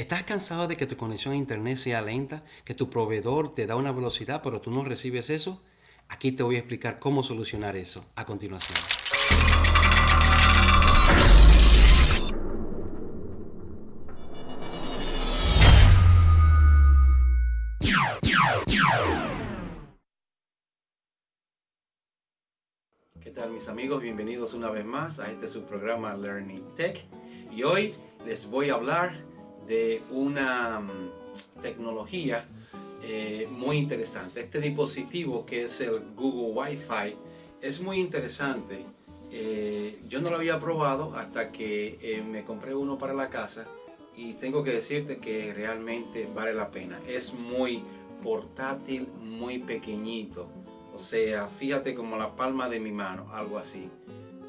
¿Estás cansado de que tu conexión a internet sea lenta? ¿Que tu proveedor te da una velocidad pero tú no recibes eso? Aquí te voy a explicar cómo solucionar eso a continuación. ¿Qué tal mis amigos? Bienvenidos una vez más a este su programa Learning Tech y hoy les voy a hablar de una mm, tecnología eh, muy interesante. Este dispositivo que es el Google Wi-Fi es muy interesante. Eh, yo no lo había probado hasta que eh, me compré uno para la casa y tengo que decirte que realmente vale la pena. Es muy portátil, muy pequeñito o sea, fíjate como la palma de mi mano, algo así.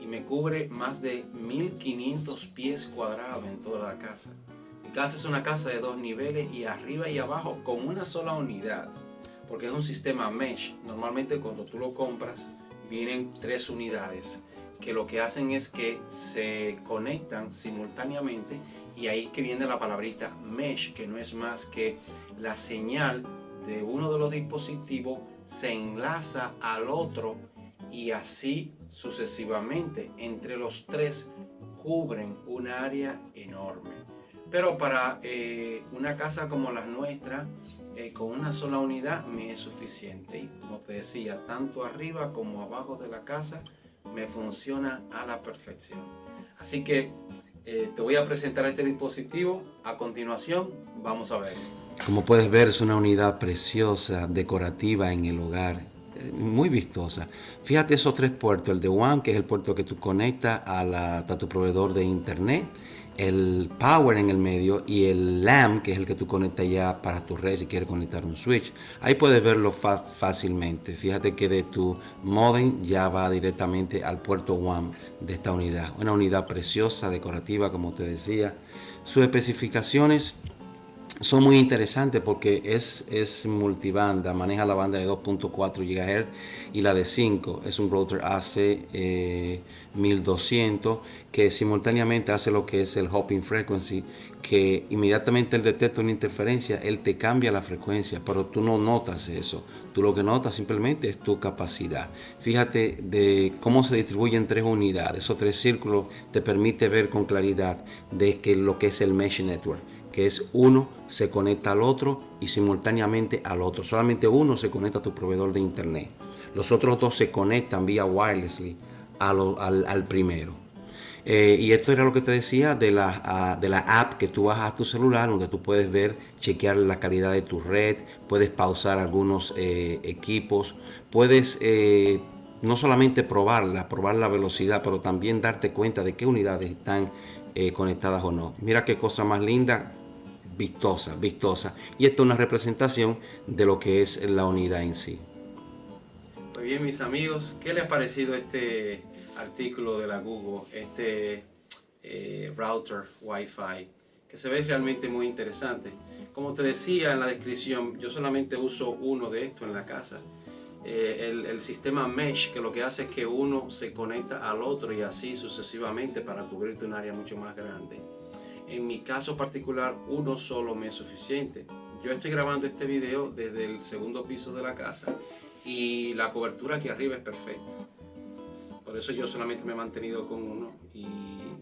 Y me cubre más de 1500 pies cuadrados en toda la casa. Mi casa es una casa de dos niveles y arriba y abajo con una sola unidad. Porque es un sistema mesh. Normalmente cuando tú lo compras vienen tres unidades que lo que hacen es que se conectan simultáneamente y ahí que viene la palabrita mesh que no es más que la señal de uno de los dispositivos se enlaza al otro y así sucesivamente entre los tres cubren un área enorme. Pero para eh, una casa como la nuestra, eh, con una sola unidad me es suficiente. Y como te decía, tanto arriba como abajo de la casa me funciona a la perfección. Así que eh, te voy a presentar este dispositivo. A continuación, vamos a verlo. Como puedes ver es una unidad preciosa, decorativa en el hogar, muy vistosa. Fíjate esos tres puertos, el de WAN, que es el puerto que tú conectas a, tu proveedor de internet, el Power en el medio y el LAM, que es el que tú conectas ya para tu red si quieres conectar un switch. Ahí puedes verlo fácilmente. Fíjate que de tu modem ya va directamente al puerto WAN de esta unidad. Una unidad preciosa, decorativa, como te decía. Sus especificaciones son muy interesantes porque es, es multibanda, maneja la banda de 2.4 GHz y la de 5. Es un router AC 1200 que simultáneamente hace lo que es el hopping frequency, que inmediatamente él detecta una interferencia, él te cambia la frecuencia, pero tú no notas eso. Tú lo que notas simplemente es tu capacidad. Fíjate de cómo se distribuye en tres unidades. Esos tres círculos te permite ver con claridad de que lo que es el mesh network que es uno se conecta al otro y simultáneamente al otro. Solamente uno se conecta a tu proveedor de internet. Los otros dos se conectan vía wirelessly al, primero. Eh, y esto era lo que te decía de la, de la app que tú bajas a tu celular, donde tú puedes ver, chequear la calidad de tu red, puedes pausar algunos eh, equipos, puedes eh, no solamente probarla, probar la velocidad, pero también darte cuenta de qué unidades están conectadas o no. Mira qué cosa más linda, vistosa, vistosa. Y esto es una representación de lo que es la unidad en sí. Muy bien mis amigos, ¿qué les ha parecido este artículo de la Google, este eh, router Wi-Fi? Que se ve realmente muy interesante. Como te decía en la descripción, yo solamente uso uno de estos en la casa. Eh, el, el, sistema mesh que lo que hace es que uno se conecta al otro y así sucesivamente para cubrirte un área mucho más grande. En mi caso particular, uno solo me es suficiente. Yo estoy grabando este video desde el segundo piso de la casa y la cobertura aquí arriba es perfecta. Por eso yo solamente me he mantenido con uno y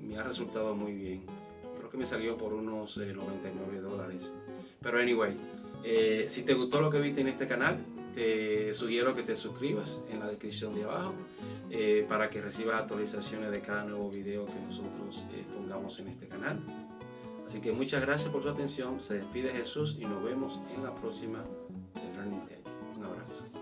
me ha resultado muy bien. Creo que me salió por unos 99 eh, dólares. Pero anyway, eh, si te gustó lo que viste en este canal, te sugiero que te suscribas en la descripción de abajo eh, para que recibas actualizaciones de cada nuevo video que nosotros pongamos en este canal. Así que muchas gracias por su atención. Se despide Jesús y nos vemos en la próxima de Learning Tech. Un abrazo.